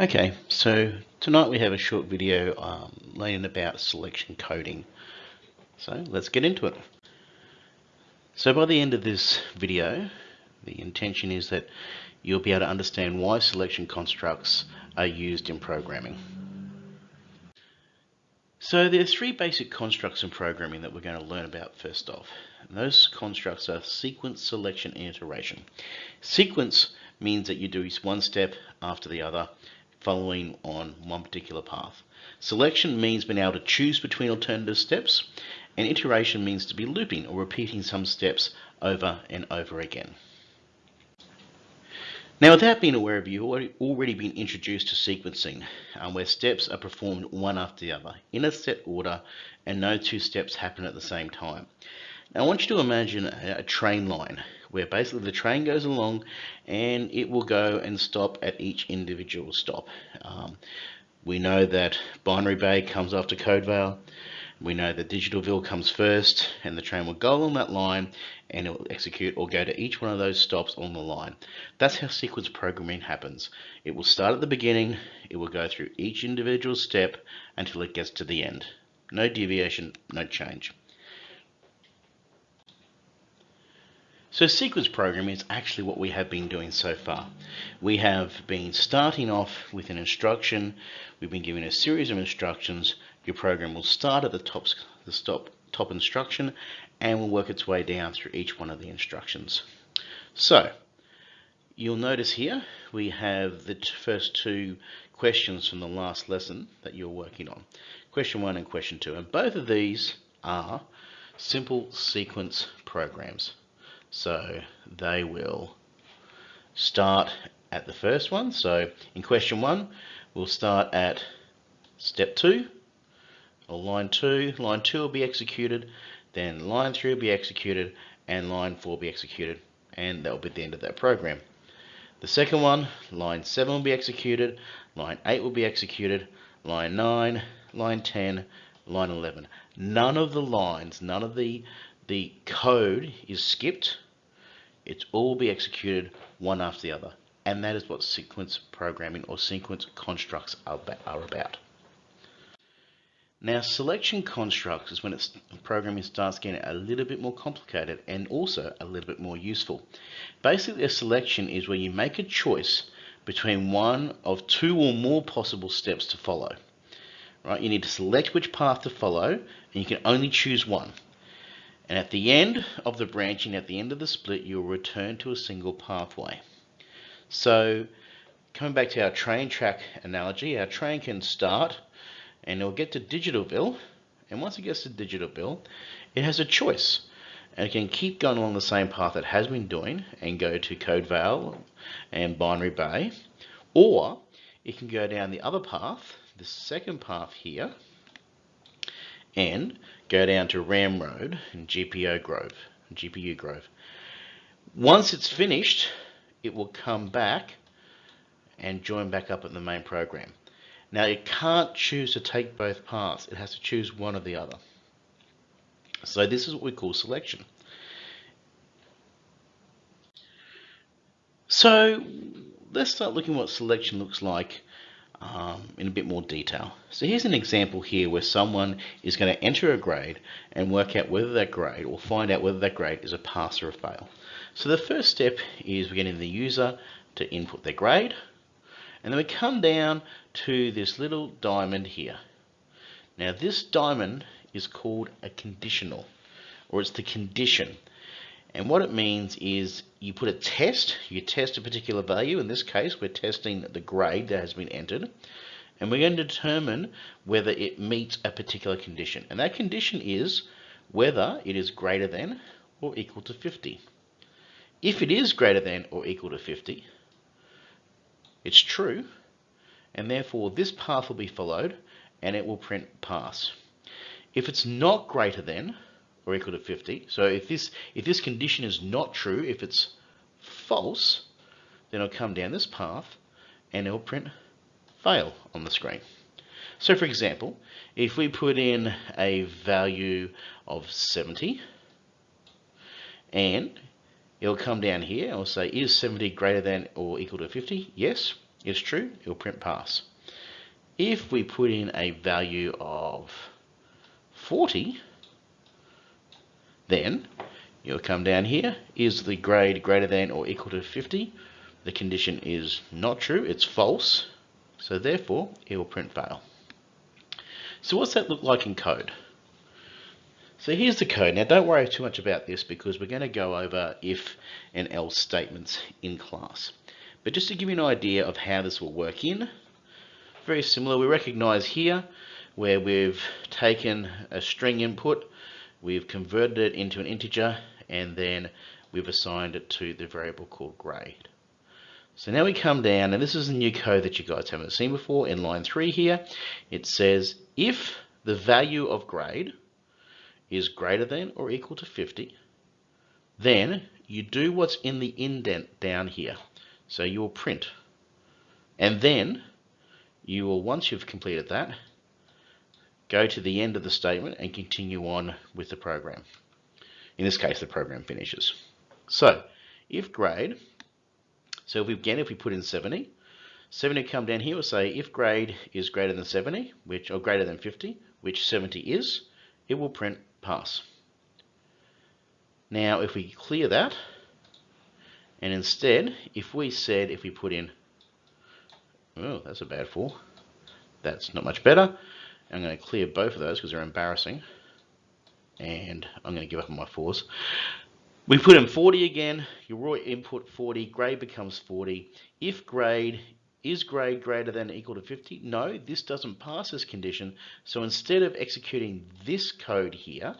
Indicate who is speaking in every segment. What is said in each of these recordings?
Speaker 1: Okay, so tonight we have a short video um, learning about selection coding. So let's get into it. So by the end of this video, the intention is that you'll be able to understand why selection constructs are used in programming. So there's three basic constructs in programming that we're going to learn about first off. And those constructs are sequence, selection, and iteration. Sequence means that you do one step after the other following on one particular path. Selection means being able to choose between alternative steps, and iteration means to be looping or repeating some steps over and over again. Now, without being aware of you, already, already been introduced to sequencing, um, where steps are performed one after the other in a set order, and no two steps happen at the same time. Now, I want you to imagine a, a train line where basically the train goes along and it will go and stop at each individual stop. Um, we know that Binary Bay comes after Codevale. We know that Digitalville comes first and the train will go along that line and it will execute or go to each one of those stops on the line. That's how sequence programming happens. It will start at the beginning, it will go through each individual step until it gets to the end. No deviation, no change. So sequence programming is actually what we have been doing so far. We have been starting off with an instruction. We've been given a series of instructions. Your program will start at the top, the stop, top instruction and will work its way down through each one of the instructions. So you'll notice here we have the first two questions from the last lesson that you're working on. Question one and question two. And both of these are simple sequence programs. So they will start at the first one. So in question one, we'll start at step two or line two. Line two will be executed, then line three will be executed, and line four will be executed, and that will be the end of that program. The second one, line seven will be executed, line eight will be executed, line nine, line 10, line 11. None of the lines, none of the the code is skipped. It's all be executed one after the other. And that is what sequence programming or sequence constructs are about. Now, selection constructs is when it's, programming starts getting a little bit more complicated and also a little bit more useful. Basically, a selection is where you make a choice between one of two or more possible steps to follow. Right? You need to select which path to follow, and you can only choose one. And at the end of the branching, at the end of the split, you'll return to a single pathway. So coming back to our train track analogy, our train can start and it'll get to Digitalville. And once it gets to Digitalville, it has a choice. And it can keep going along the same path it has been doing and go to Codevale and Binary Bay. Or it can go down the other path, the second path here, and go down to Ram Road and GPO Grove, GPU Grove. Once it's finished, it will come back and join back up at the main program. Now it can't choose to take both paths. It has to choose one or the other. So this is what we call selection. So let's start looking what selection looks like um, in a bit more detail. So here's an example here where someone is going to enter a grade and work out whether that grade or find out whether that grade is a pass or a fail. So the first step is we're getting the user to input their grade and then we come down to this little diamond here. Now this diamond is called a conditional or it's the condition. And what it means is you put a test, you test a particular value. In this case, we're testing the grade that has been entered. And we're going to determine whether it meets a particular condition. And that condition is whether it is greater than or equal to 50. If it is greater than or equal to 50, it's true. And therefore, this path will be followed and it will print pass. If it's not greater than or equal to 50. So if this if this condition is not true, if it's false, then I'll come down this path and it'll print fail on the screen. So for example, if we put in a value of 70 and it'll come down here and will say is 70 greater than or equal to 50? Yes. it's true, it will print pass. If we put in a value of 40, then you'll come down here, is the grade greater than or equal to 50? The condition is not true, it's false, so therefore it will print fail. So what's that look like in code? So here's the code. Now don't worry too much about this because we're going to go over if and else statements in class. But just to give you an idea of how this will work in, very similar. We recognize here where we've taken a string input, we've converted it into an integer, and then we've assigned it to the variable called grade. So now we come down, and this is the new code that you guys haven't seen before. In line 3 here, it says if the value of grade is greater than or equal to 50, then you do what's in the indent down here. So you will print. And then you will, once you've completed that, go to the end of the statement and continue on with the program. In this case, the program finishes. So if grade, so if we, again, if we put in 70, 70 come down here, we'll say if grade is greater than 70, which or greater than 50, which 70 is, it will print pass. Now, if we clear that, and instead, if we said, if we put in, oh, that's a bad four. That's not much better. I'm going to clear both of those because they're embarrassing. And I'm going to give up on my fours. We put in 40 again. Your raw input 40. Grade becomes 40. If grade is grade greater than or equal to 50? No, this doesn't pass this condition. So instead of executing this code here,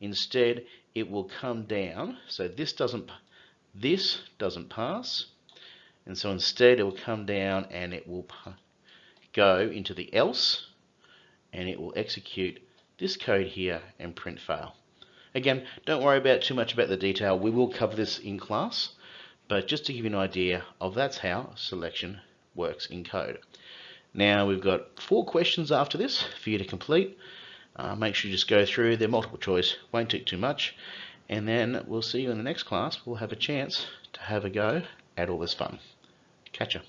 Speaker 1: instead it will come down. So this doesn't, this doesn't pass. And so instead it will come down and it will go into the else and it will execute this code here and print fail. Again, don't worry about too much about the detail. We will cover this in class, but just to give you an idea of that's how selection works in code. Now we've got four questions after this for you to complete. Uh, make sure you just go through, they're multiple choice, won't take too much. And then we'll see you in the next class. We'll have a chance to have a go at all this fun. Catch ya.